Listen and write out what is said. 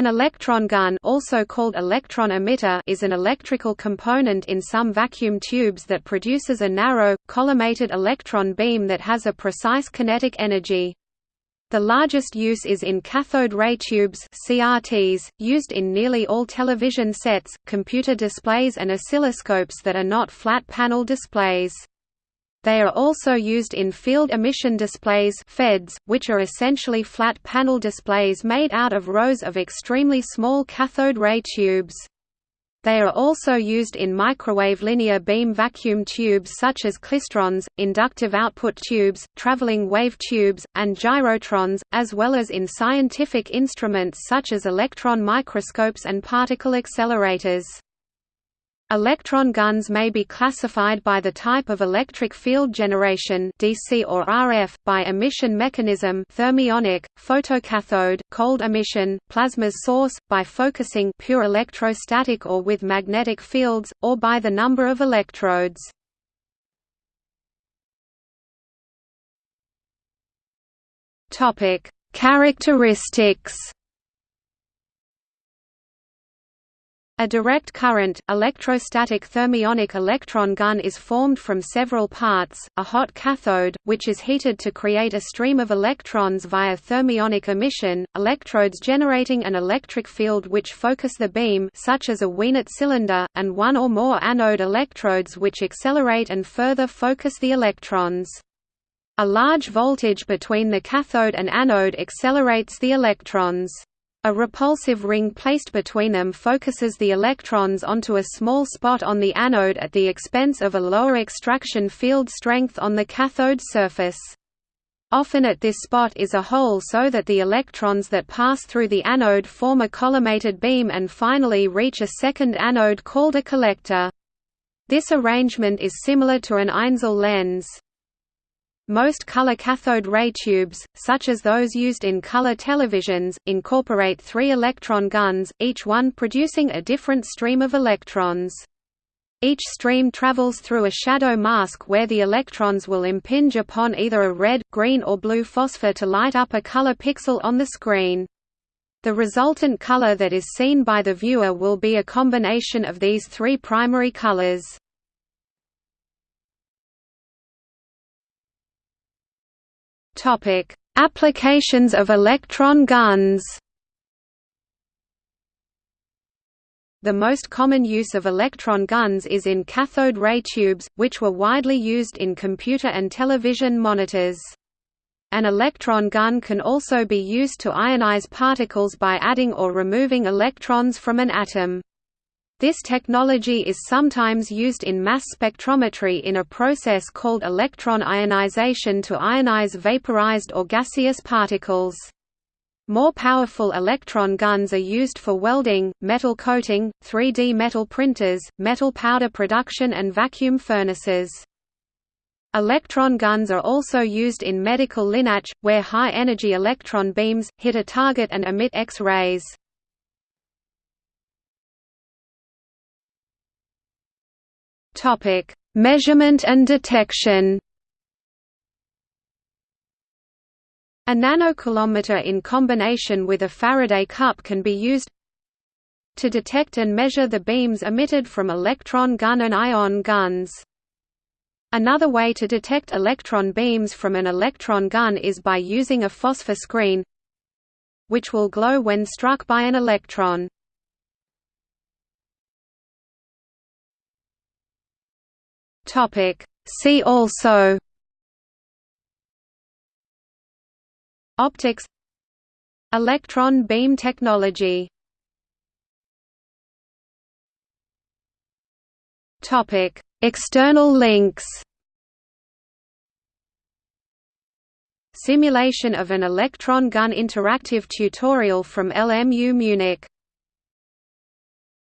An electron gun also called electron emitter is an electrical component in some vacuum tubes that produces a narrow, collimated electron beam that has a precise kinetic energy. The largest use is in cathode ray tubes CRTs, used in nearly all television sets, computer displays and oscilloscopes that are not flat panel displays. They are also used in field emission displays FEDs, which are essentially flat panel displays made out of rows of extremely small cathode ray tubes. They are also used in microwave linear beam vacuum tubes such as klystrons, inductive output tubes, traveling wave tubes, and gyrotrons, as well as in scientific instruments such as electron microscopes and particle accelerators. Electron guns may be classified by the type of electric field generation DC or RF, by emission mechanism thermionic, photocathode, cold emission, plasma source, by focusing pure electrostatic or with magnetic fields, or by the number of electrodes. Characteristics A direct current, electrostatic thermionic electron gun is formed from several parts, a hot cathode, which is heated to create a stream of electrons via thermionic emission, electrodes generating an electric field which focus the beam such as a Wehnelt cylinder, and one or more anode electrodes which accelerate and further focus the electrons. A large voltage between the cathode and anode accelerates the electrons. A repulsive ring placed between them focuses the electrons onto a small spot on the anode at the expense of a lower extraction field strength on the cathode surface. Often at this spot is a hole so that the electrons that pass through the anode form a collimated beam and finally reach a second anode called a collector. This arrangement is similar to an Einzel lens. Most color cathode ray tubes, such as those used in color televisions, incorporate three electron guns, each one producing a different stream of electrons. Each stream travels through a shadow mask where the electrons will impinge upon either a red, green or blue phosphor to light up a color pixel on the screen. The resultant color that is seen by the viewer will be a combination of these three primary colors. Topic: Applications of electron guns. The most common use of electron guns is in cathode ray tubes, which were widely used in computer and television monitors. An electron gun can also be used to ionize particles by adding or removing electrons from an atom. This technology is sometimes used in mass spectrometry in a process called electron ionization to ionize vaporized or gaseous particles. More powerful electron guns are used for welding, metal coating, 3D metal printers, metal powder production and vacuum furnaces. Electron guns are also used in medical LINAC, where high-energy electron beams, hit a target and emit X-rays. Topic: Measurement and detection. A nanocoulometer in combination with a Faraday cup can be used to detect and measure the beams emitted from electron gun and ion guns. Another way to detect electron beams from an electron gun is by using a phosphor screen which will glow when struck by an electron. Topic. See also Optics Electron beam technology Topic. External links Simulation of an electron gun interactive tutorial from LMU Munich